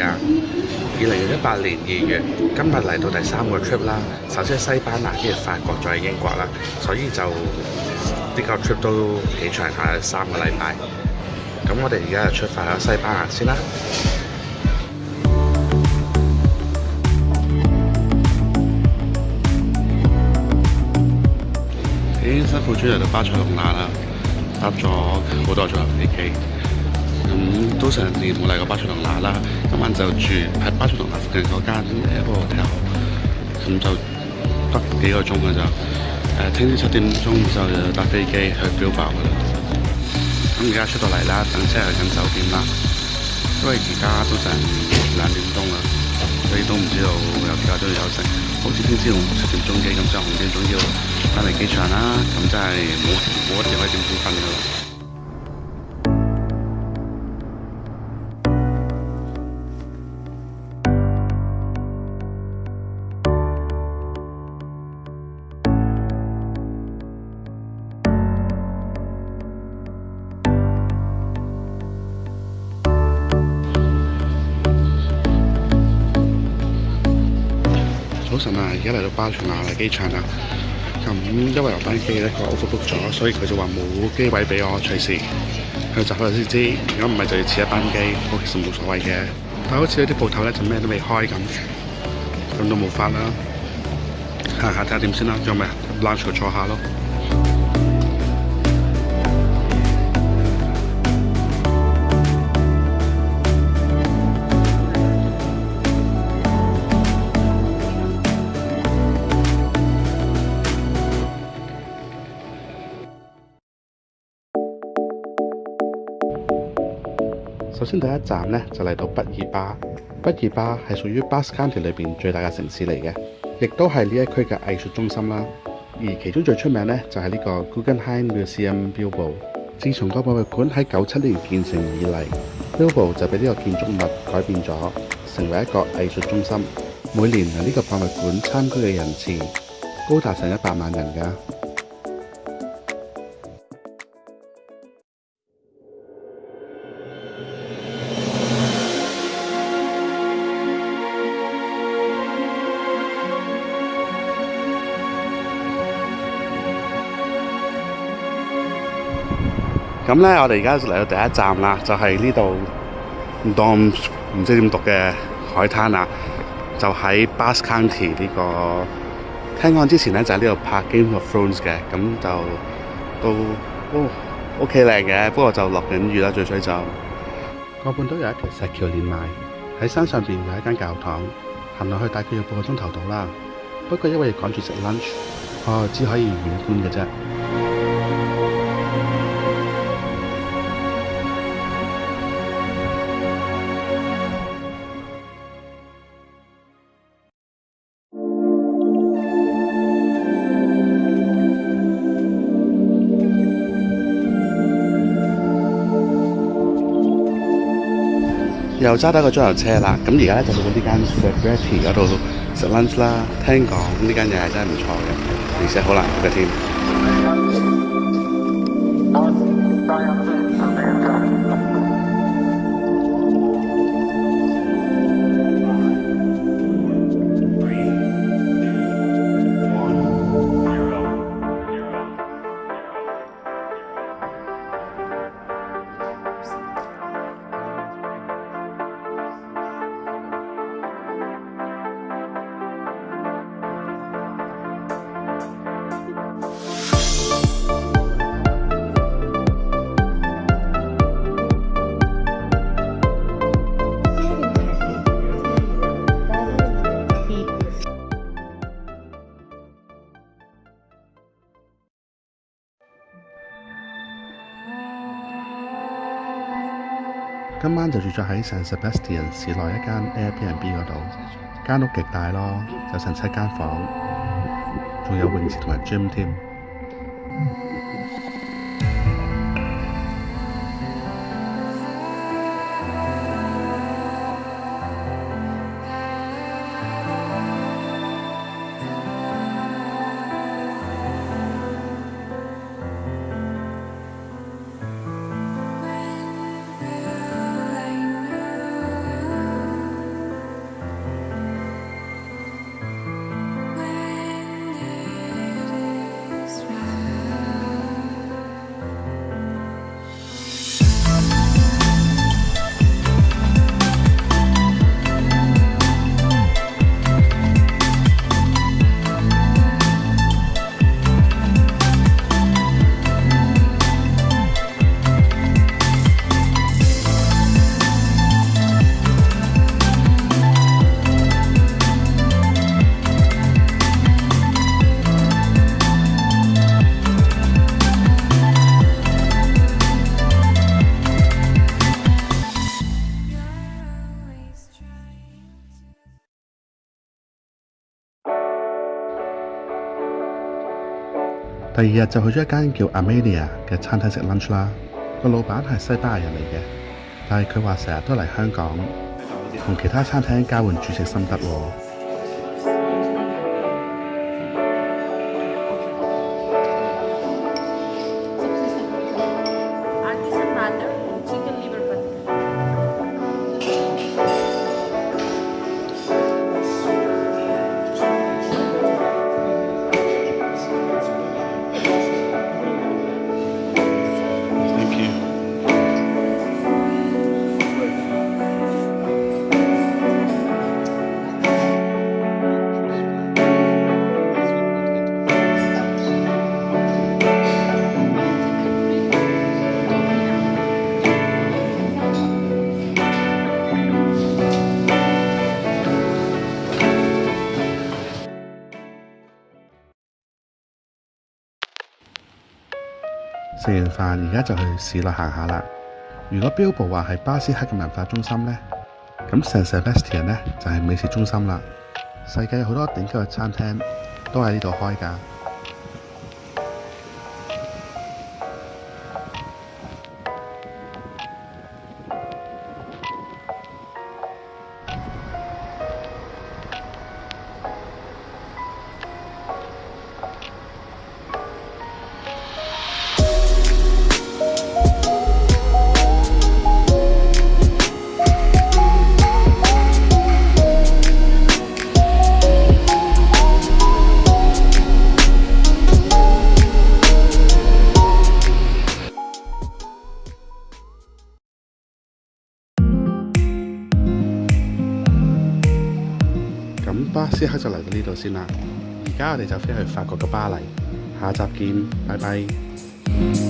啊！二零一八年二月，今日嚟到第三個 trip 啦。首先西班牙，跟住法國，再英國啦。所以就呢個 trip 都幾長下，三個禮拜。咁我哋而家就出發去西班牙先啦。已經辛苦出嚟到巴塞隆拿啦，搭咗好多座飛機。咁都成日冇嚟过巴塞同拿啦，今晚就住喺巴塞同拿附近嗰间诶 i r p o r t 咁就得几个钟嘅就，诶，听朝七点钟就搭飞机去 b i 噶啦。咁而家出到嚟啦，等车去紧酒店啦，因为而家都成两点钟啦，所以都唔知道有几多钟有剩。好似听朝七点钟机咁，即系点钟要翻嚟机场啦，咁真系冇冇一可以点瞓噶啦。晨啊！而家嚟到巴塞亞嚟機場啦，咁因為有班機咧佢 book book 咗，所以佢就話冇機位俾我，隨時去集合先知。如果唔係就要遲一班機，其實冇所謂嘅。但好似啲铺頭咧就咩都未開咁，咁都冇法啦。行下睇下點先啦，有咩啊？拉住坐下咯。首先第一站咧就嚟到毕尔巴，毕尔巴系属于 b a s c o u n t y 里边最大嘅城市嚟嘅，亦都系呢一区嘅艺术中心啦。而其中最出名咧就系呢个 Guggenheim m u s e u m Bilbo。自从个博物馆喺九七年建成以嚟，b i l b o 就俾呢个建筑物改变咗，成为一个艺术中心。每年嚟呢个博物馆参观嘅人次高达成一百万人噶。咁咧，我哋而家嚟到第一站啦，就係呢度唔當唔知點讀嘅海灘啊！就喺 b u s c u n t y 呢個聽講之前咧，就喺呢度拍 Game of Thrones 嘅，咁就都都 OK 靚嘅，不過就落緊雨啦，最衰就個半島有一條石橋連埋喺山上邊有一間教堂，行落去大概要半個鐘頭到啦。不過因為趕住食 lunch，啊，只可以遠觀嘅啫。又揸得個裝油車啦，咁而家咧就去呢間 Fabretti 嗰度食 lunch 啦。聽講呢間嘢係真係唔錯嘅，而且好難食嘅添。今晚就住咗喺 s a n Sebastian 市內一間 Airbnb 嗰度，間屋極大咯，有成七間房，仲有泳池同埋 gym 添。第二日就去咗一间叫 Amelia 嘅餐厅食 lunch 啦，个老板系西班牙人嚟嘅，但系佢话成日都嚟香港，同其他餐厅交换主食心得喎。食完飯，而家就去市内行下啦。如果標誌話係巴斯克嘅文化中心呢，咁 s 市 bestia 呢就係美食中心啦。世界好多頂級嘅餐廳都喺呢度開㗎。先刻就嚟到呢度先啦，而家我哋就飞去法国嘅巴黎，下集见，拜拜。